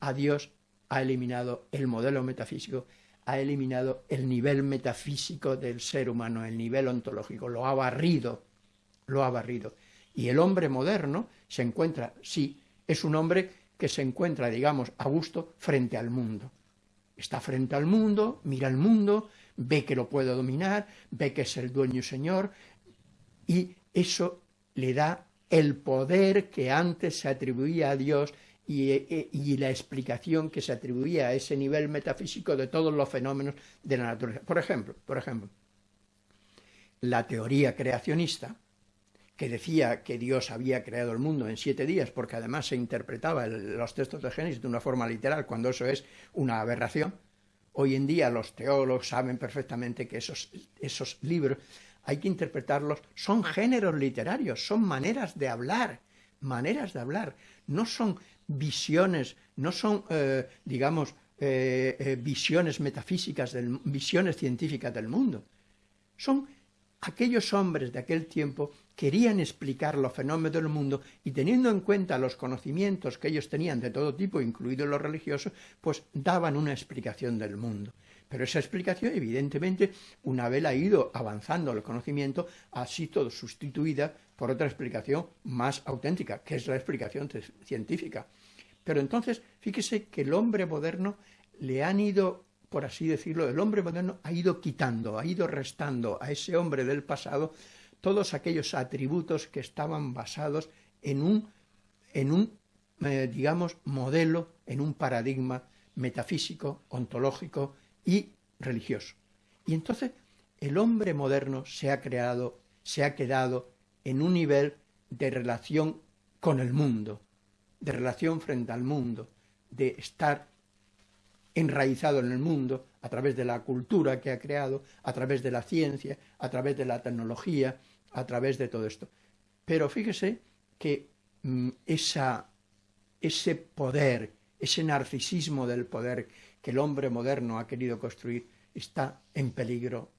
Speaker 1: a Dios ha eliminado el modelo metafísico, ha eliminado el nivel metafísico del ser humano, el nivel ontológico, lo ha barrido, lo ha barrido. Y el hombre moderno se encuentra, sí, es un hombre que se encuentra, digamos, a gusto frente al mundo. Está frente al mundo, mira el mundo, ve que lo puede dominar, ve que es el dueño y señor, y eso le da el poder que antes se atribuía a Dios e, y, la explicación que se atribuía a ese nivel metafísico de todos los fenómenos de la naturaleza. Por ejemplo, por ejemplo, la teoría creacionista, que decía que Dios había creado el mundo en siete días, porque además se interpretaba los textos de Génesis de una forma literal, cuando eso es una aberración. Hoy en día los teólogos saben perfectamente que esos, esos libros hay que interpretarlos, son géneros literarios, son maneras de hablar, maneras de hablar, no son visiones, no son, eh, digamos, eh, eh, visiones metafísicas, del, visiones científicas del mundo. Son aquellos hombres de aquel tiempo querían explicar los fenómenos del mundo y teniendo en cuenta los conocimientos que ellos tenían de todo tipo, incluidos los religiosos, pues daban una explicación del mundo. Pero esa explicación, evidentemente, una vez ha ido avanzando el conocimiento, ha sido sustituida por otra explicación más auténtica, que es la explicación científica. Pero entonces, fíjese que el hombre moderno le han ido, por así decirlo, el hombre moderno ha ido quitando, ha ido restando a ese hombre del pasado todos aquellos atributos que estaban basados en un, en un eh, digamos, modelo, en un paradigma metafísico, ontológico, y religioso. Y entonces el hombre moderno se ha creado, se ha quedado en un nivel de relación con el mundo, de relación frente al mundo, de estar enraizado en el mundo a través de la cultura que ha creado, a través de la ciencia, a través de la tecnología, a través de todo esto. Pero fíjese que mm, ese poder, ese narcisismo del poder que el hombre moderno ha querido construir está en peligro,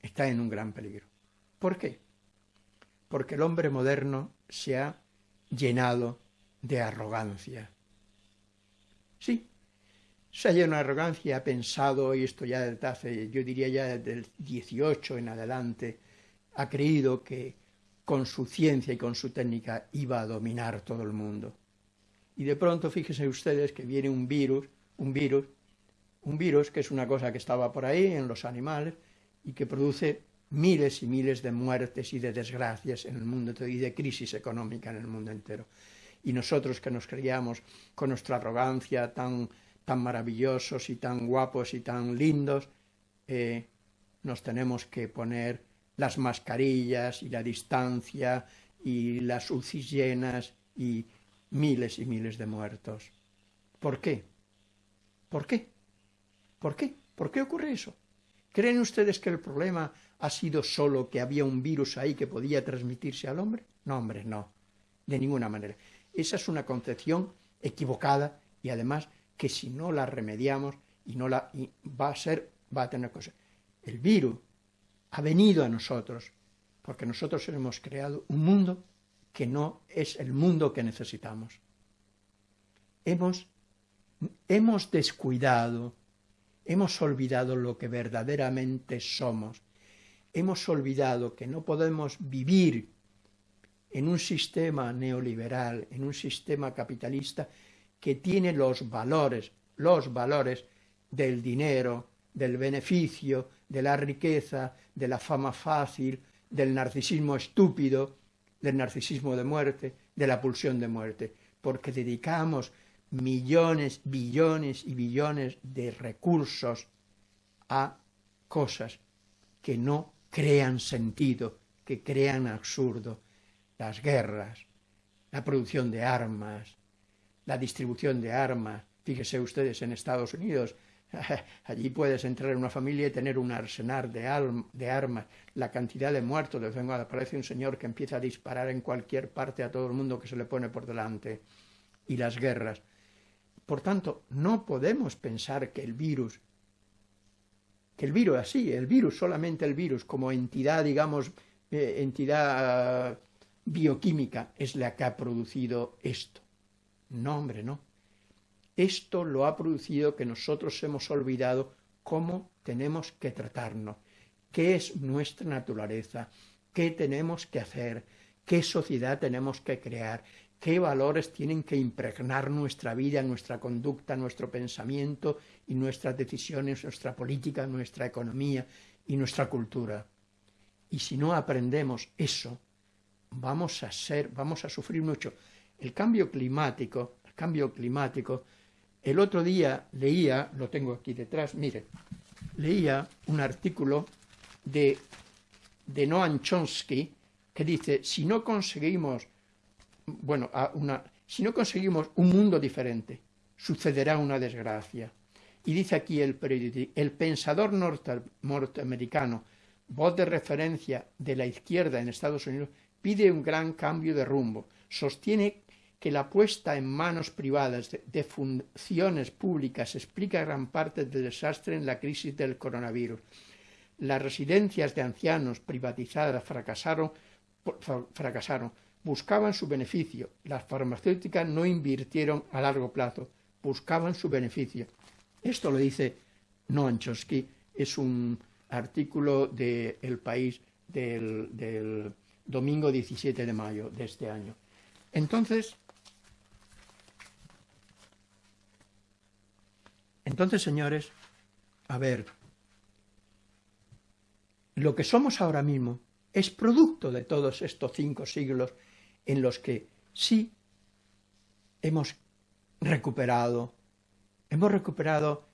Speaker 1: está en un gran peligro. ¿Por qué? Porque el hombre moderno se ha llenado de arrogancia. Sí, se ha llenado de arrogancia, ha pensado, y esto ya desde hace, yo diría ya desde el 18 en adelante, ha creído que con su ciencia y con su técnica iba a dominar todo el mundo. Y de pronto fíjense ustedes que viene un virus, un virus un virus, que es una cosa que estaba por ahí en los animales y que produce miles y miles de muertes y de desgracias en el mundo y de crisis económica en el mundo entero. Y nosotros que nos creíamos con nuestra arrogancia tan, tan maravillosos y tan guapos y tan lindos, eh, nos tenemos que poner las mascarillas y la distancia y las UCIs llenas y miles y miles de muertos. ¿Por qué? ¿Por qué? ¿Por qué? ¿Por qué ocurre eso? ¿Creen ustedes que el problema ha sido solo que había un virus ahí que podía transmitirse al hombre? No, hombre, no, de ninguna manera. Esa es una concepción equivocada y además que si no la remediamos y no la va a ser va a tener cosas. El virus ha venido a nosotros porque nosotros hemos creado un mundo que no es el mundo que necesitamos. Hemos, hemos descuidado Hemos olvidado lo que verdaderamente somos. Hemos olvidado que no podemos vivir en un sistema neoliberal, en un sistema capitalista que tiene los valores, los valores del dinero, del beneficio, de la riqueza, de la fama fácil, del narcisismo estúpido, del narcisismo de muerte, de la pulsión de muerte, porque dedicamos millones, billones y billones de recursos a cosas que no crean sentido, que crean absurdo. Las guerras, la producción de armas, la distribución de armas. Fíjese ustedes en Estados Unidos, allí puedes entrar en una familia y tener un arsenal de, de armas, la cantidad de muertos, de aparece un señor que empieza a disparar en cualquier parte a todo el mundo que se le pone por delante. Y las guerras. Por tanto, no podemos pensar que el virus, que el virus así, el virus, solamente el virus, como entidad, digamos, eh, entidad bioquímica, es la que ha producido esto. No, hombre, no. Esto lo ha producido que nosotros hemos olvidado cómo tenemos que tratarnos, qué es nuestra naturaleza, qué tenemos que hacer, qué sociedad tenemos que crear, qué valores tienen que impregnar nuestra vida, nuestra conducta, nuestro pensamiento y nuestras decisiones, nuestra política, nuestra economía y nuestra cultura. Y si no aprendemos eso, vamos a ser, vamos a sufrir mucho. El cambio climático, el cambio climático, el otro día leía, lo tengo aquí detrás, mire, leía un artículo de, de Noam Chomsky que dice, si no conseguimos bueno, si no conseguimos un mundo diferente, sucederá una desgracia. Y dice aquí el el pensador norteamericano, voz de referencia de la izquierda en Estados Unidos, pide un gran cambio de rumbo. Sostiene que la puesta en manos privadas de, de funciones públicas explica gran parte del desastre en la crisis del coronavirus. Las residencias de ancianos privatizadas fracasaron, fracasaron buscaban su beneficio. Las farmacéuticas no invirtieron a largo plazo, buscaban su beneficio. Esto lo dice Noam Chomsky, es un artículo de El País del, del domingo 17 de mayo de este año. Entonces, entonces, señores, a ver, lo que somos ahora mismo es producto de todos estos cinco siglos en los que sí hemos recuperado, hemos recuperado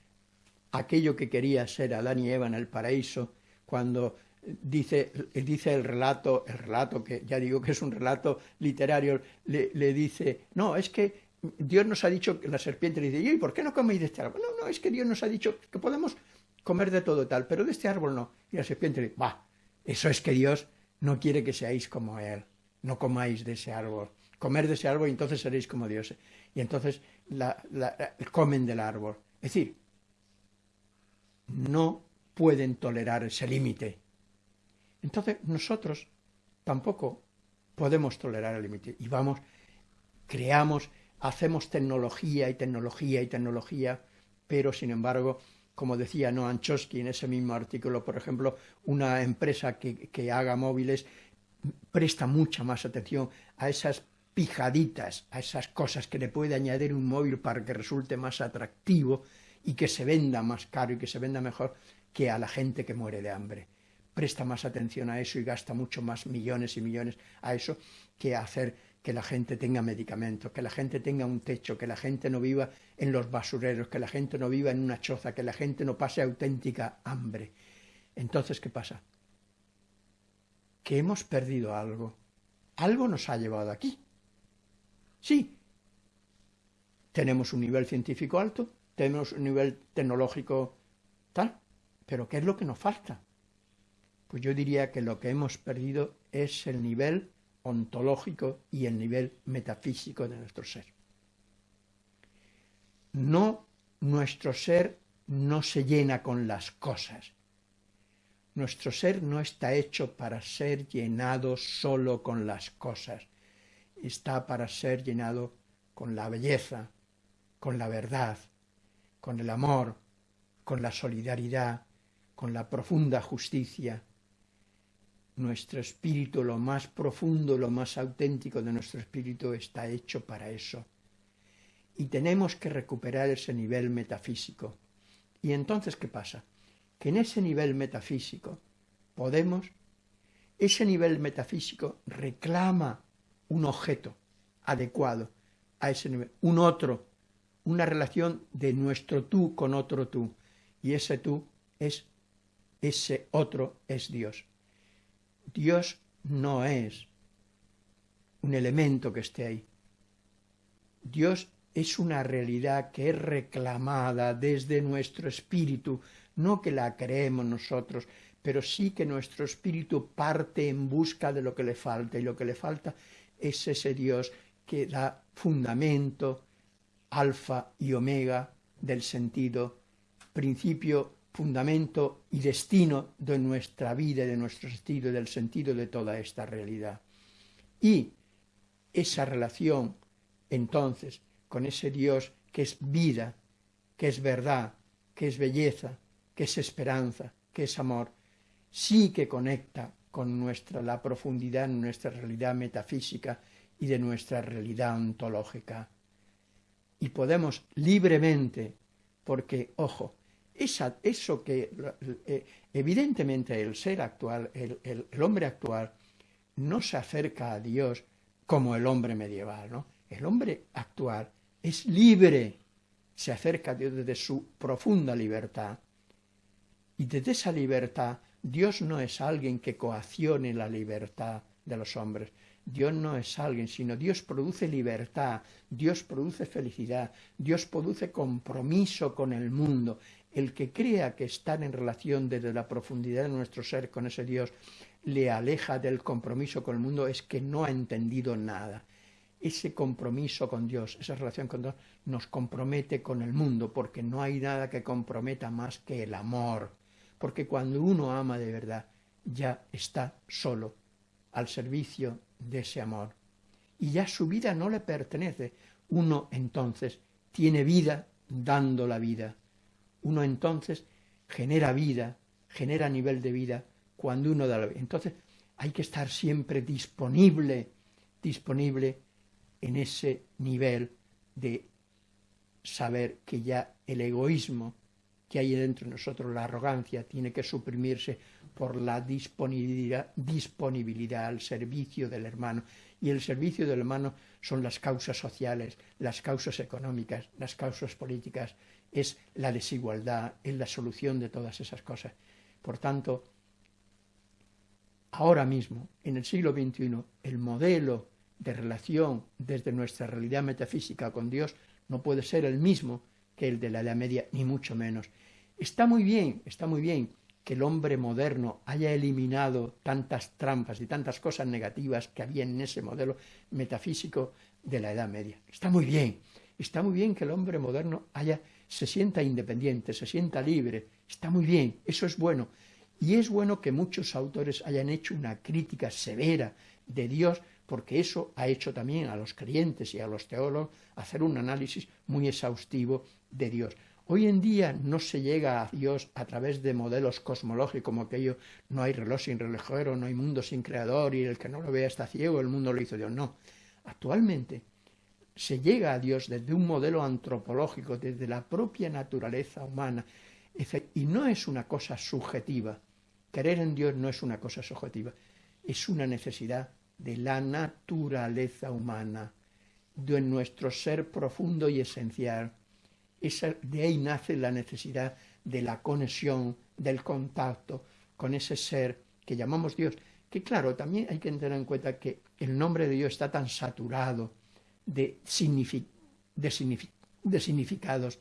Speaker 1: aquello que quería ser Adán y Eva en el paraíso, cuando dice, dice el relato, el relato que ya digo que es un relato literario, le, dice, no, es que Dios nos ha dicho, la serpiente le dice, ¿y por qué no coméis de este árbol? No, no, es que Dios nos ha dicho que podemos comer de todo tal, pero de este árbol no. Y la serpiente le dice, va, eso es que Dios no quiere que seáis como Él no comáis de ese árbol. Comer de ese árbol y entonces seréis como Dios. Y entonces la, comen del árbol. Es decir, no pueden tolerar ese límite. Entonces nosotros tampoco podemos tolerar el límite. Y vamos, creamos, hacemos tecnología y tecnología y tecnología, pero sin embargo, como decía Noam Chomsky en ese mismo artículo, por ejemplo, una empresa que haga móviles presta mucha más atención a esas pijaditas, a esas cosas que le puede añadir un móvil para que resulte más atractivo y que se venda más caro y que se venda mejor que a la gente que muere de hambre. presta más atención a eso y gasta mucho más millones y millones a eso que a hacer que la gente tenga medicamentos, que la gente tenga un techo, que la gente no viva en los basureros, que la gente no viva en una choza, que la gente no pase auténtica hambre. Entonces, ¿qué pasa? Que hemos perdido algo. Algo nos ha llevado aquí. Sí, tenemos un nivel científico alto, tenemos un nivel tecnológico tal, pero ¿qué es lo que nos falta? Pues yo diría que lo que hemos perdido es el nivel ontológico y el nivel metafísico de nuestro ser. No, nuestro ser no se llena con las cosas. Nuestro ser no está hecho para ser llenado solo con las cosas. Está para ser llenado con la belleza, con la verdad, con el amor, con la solidaridad, con la profunda justicia, nuestro espíritu, lo más profundo, lo más auténtico de nuestro espíritu está hecho para eso. Y tenemos que recuperar ese nivel metafísico. Y entonces, ¿qué pasa? Que en ese nivel metafísico podemos, ese nivel metafísico reclama un objeto adecuado a ese nivel, un otro, una relación de nuestro tú con otro tú. Y ese tú es, ese otro es Dios. Dios no es un elemento que esté ahí. Dios es una realidad que es reclamada desde nuestro espíritu, no que la creemos nosotros, pero sí que nuestro espíritu parte en busca de lo que le falta, y lo que le falta es ese Dios que da fundamento, alfa y omega del sentido, principio fundamento y destino de nuestra vida, de nuestro estilo, del sentido de toda esta realidad. Y esa relación, entonces, con ese Dios que es vida, que es verdad, que es belleza, que es esperanza, que es amor, sí que conecta con nuestra, la profundidad de nuestra realidad metafísica y de nuestra realidad ontológica. Y podemos libremente, porque, ojo, eso que eh, evidentemente el ser actual, el, hombre actual, no se acerca a Dios como el hombre medieval, ¿no? El hombre actual es libre, se acerca a Dios desde su profunda libertad. Y desde esa libertad, Dios no es alguien que coaccione la libertad de los hombres. Dios no es alguien, sino Dios produce libertad, Dios produce felicidad, Dios produce compromiso con el mundo. El que crea que estar en relación desde la profundidad de nuestro ser con ese Dios le aleja del compromiso con el mundo es que no ha entendido nada. Ese compromiso con Dios, esa relación con Dios, nos compromete con el mundo, porque no hay nada que comprometa más que el amor. Porque cuando uno ama de verdad, ya está solo, al servicio de ese amor. Y ya su vida no le pertenece. Uno entonces tiene vida dando la vida uno entonces genera vida, genera nivel de vida cuando uno da la vida. Entonces hay que estar siempre disponible, disponible en ese nivel de saber que ya el egoísmo que hay dentro de nosotros, la arrogancia, tiene que suprimirse por la disponibilidad, al servicio del hermano. Y el servicio del hermano son las causas sociales, las causas económicas, las causas políticas, es la desigualdad, es la solución de todas esas cosas. Por tanto, ahora mismo, en el siglo XXI, el modelo de relación desde nuestra realidad metafísica con Dios no puede ser el mismo que el de la Edad Media, ni mucho menos. Está muy bien, está muy bien que el hombre moderno haya eliminado tantas trampas y tantas cosas negativas que había en ese modelo metafísico de la Edad Media. Está muy bien, está muy bien que el hombre moderno haya se sienta independiente, se sienta libre, está muy bien, eso es bueno. Y es bueno que muchos autores hayan hecho una crítica severa de Dios, porque eso ha hecho también a los creyentes y a los teólogos hacer un análisis muy exhaustivo de Dios. Hoy en día no se llega a Dios a través de modelos cosmológicos como aquello, no hay reloj sin relojero, no hay mundo sin creador y el que no lo vea está ciego, el mundo lo hizo Dios. No. Actualmente se llega a Dios desde un modelo antropológico, desde la propia naturaleza humana, y no es una cosa subjetiva, Creer en Dios no es una cosa subjetiva, es una necesidad de la naturaleza humana, de nuestro ser profundo y esencial. de ahí nace la necesidad de la conexión, del contacto con ese ser que llamamos Dios, que claro, también hay que tener en cuenta que el nombre de Dios está tan saturado de, de significados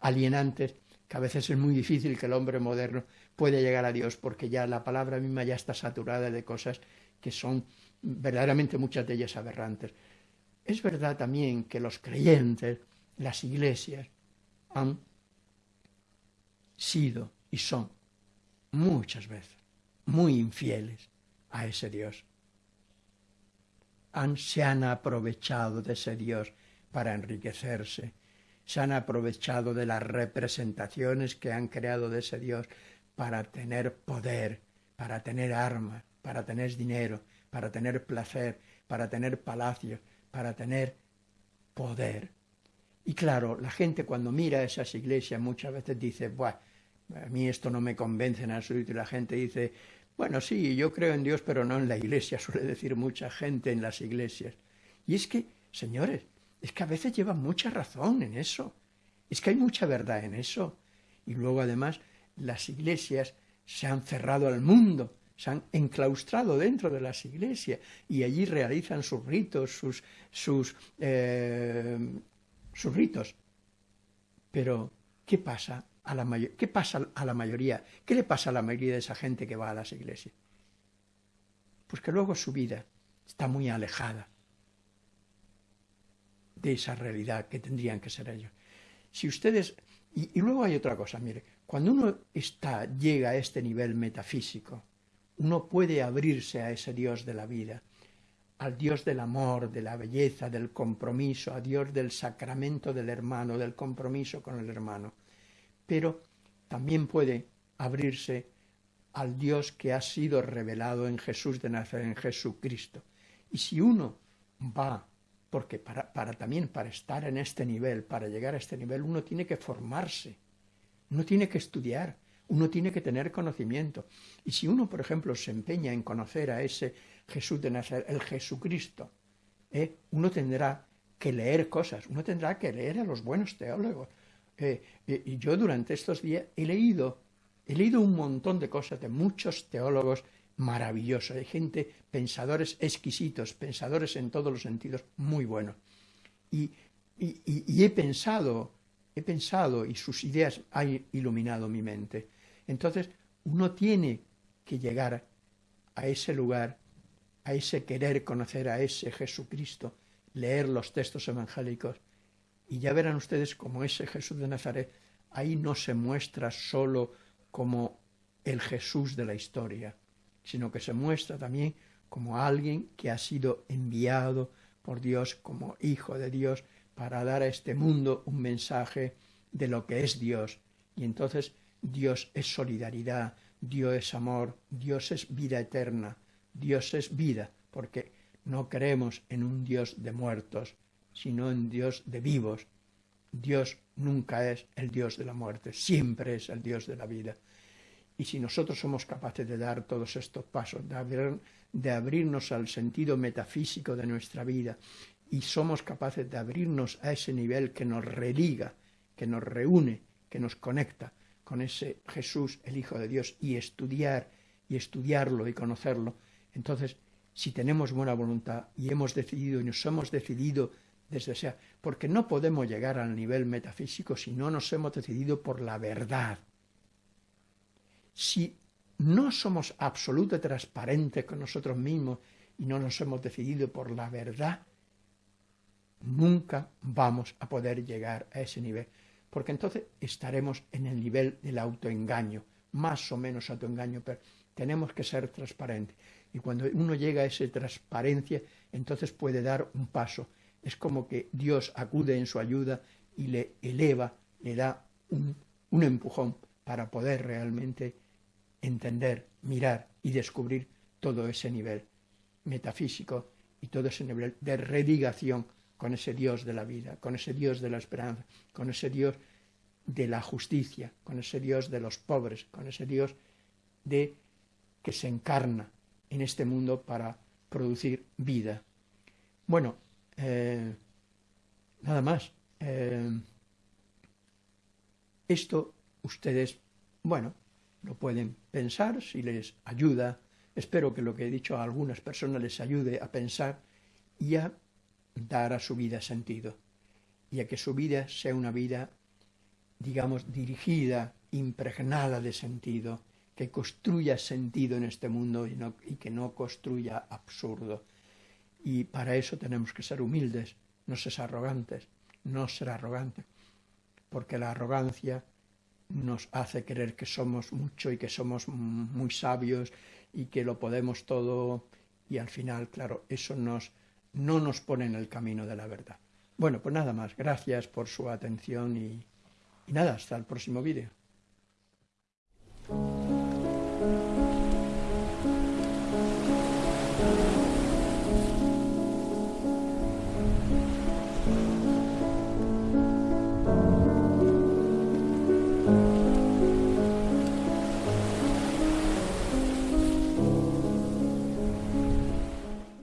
Speaker 1: alienantes que a veces es muy difícil que el hombre moderno pueda llegar a Dios porque ya la palabra misma ya está saturada de cosas que son verdaderamente muchas de ellas aberrantes. Es verdad también que los creyentes, las iglesias, han sido y son muchas veces muy infieles a ese Dios. Han, se han aprovechado de ese Dios para enriquecerse, se han aprovechado de las representaciones que han creado de ese Dios para tener poder, para tener armas, para tener dinero, para tener placer, para tener palacios, para tener poder. Y claro, la gente cuando mira esas iglesias muchas veces dice, bueno, a mí esto no me convence en absoluto. Y la gente dice, bueno, sí, yo creo en Dios, pero no en la iglesia, suele decir mucha gente en las iglesias. Y es que, señores, es que a veces llevan mucha razón en eso. Es que hay mucha verdad en eso. Y luego además las iglesias se han cerrado al mundo, se han enclaustrado dentro de las iglesias y allí realizan sus ritos, sus, sus, eh, ritos. Pero, ¿qué pasa, a la ¿qué pasa a la mayoría? ¿Qué le pasa a la mayoría de esa gente que va a las iglesias? Pues que luego su vida está muy alejada de esa realidad que tendrían que ser ellos. Si ustedes... Y, luego hay otra cosa, mire, cuando uno está, llega a este nivel metafísico, uno puede abrirse a ese Dios de la vida, al Dios del amor, de la belleza, del compromiso, a Dios del sacramento del hermano, del compromiso con el hermano. Pero también puede abrirse al Dios que ha sido revelado en Jesús de Nazaret, en Jesucristo. Y si uno va porque para, también para estar en este nivel, para llegar a este nivel, uno tiene que formarse, uno tiene que estudiar, uno tiene que tener conocimiento. Y si uno, por ejemplo, se empeña en conocer a ese Jesús de Nazaret, el Jesucristo, ¿eh? uno tendrá que leer cosas, uno tendrá que leer a los buenos teólogos. Eh, y yo durante estos días he leído, he leído un montón de cosas de muchos teólogos maravilloso, hay gente, pensadores exquisitos, pensadores en todos los sentidos, muy buenos. Y, he pensado, he pensado y sus ideas han iluminado mi mente. Entonces, uno tiene que llegar a ese lugar, a ese querer conocer a ese Jesucristo, leer los textos evangélicos, y ya verán ustedes como ese Jesús de Nazaret, ahí no se muestra solo como el Jesús de la historia, sino que se muestra también como alguien que ha sido enviado por Dios como hijo de Dios para dar a este mundo un mensaje de lo que es Dios. Y entonces Dios es solidaridad, Dios es amor, Dios es vida eterna, Dios es vida, porque no creemos en un Dios de muertos, sino en Dios de vivos. Dios nunca es el Dios de la muerte, siempre es el Dios de la vida. Y si nosotros somos capaces de dar todos estos pasos, de, abrirnos al sentido metafísico de nuestra vida, y somos capaces de abrirnos a ese nivel que nos religa, que nos reúne, que nos conecta con ese Jesús, el Hijo de Dios, y estudiar, y estudiarlo y conocerlo, entonces, si tenemos buena voluntad y hemos decidido y nos hemos decidido desde sea, porque no podemos llegar al nivel metafísico si no nos hemos decidido por la verdad, si no somos absolutamente transparentes con nosotros mismos y no nos hemos decidido por la verdad, nunca vamos a poder llegar a ese nivel, porque entonces estaremos en el nivel del autoengaño, más o menos autoengaño, pero tenemos que ser transparentes. Y cuando uno llega a esa transparencia, entonces puede dar un paso. Es como que Dios acude en su ayuda y le eleva, le da un, empujón para poder realmente entender, mirar y descubrir todo ese nivel metafísico y todo ese nivel de redigación con ese Dios de la vida, con ese Dios de la esperanza, con ese Dios de la justicia, con ese Dios de los pobres, con ese Dios de que se encarna en este mundo para producir vida. Bueno, eh, nada más. Eh, esto ustedes, bueno, lo pueden pensar si les ayuda. Espero que lo que he dicho a algunas personas les ayude a pensar y a dar a su vida sentido. Y a que su vida sea una vida, digamos, dirigida, impregnada de sentido, que construya sentido en este mundo y, y que no construya absurdo. Y para eso tenemos que ser humildes, no ser arrogantes, no ser arrogantes, porque la arrogancia nos hace creer que somos mucho y que somos muy sabios y que lo podemos todo y al final, claro, eso nos, no nos pone en el camino de la verdad. Bueno, pues nada más, gracias por su atención y, nada, hasta el próximo vídeo.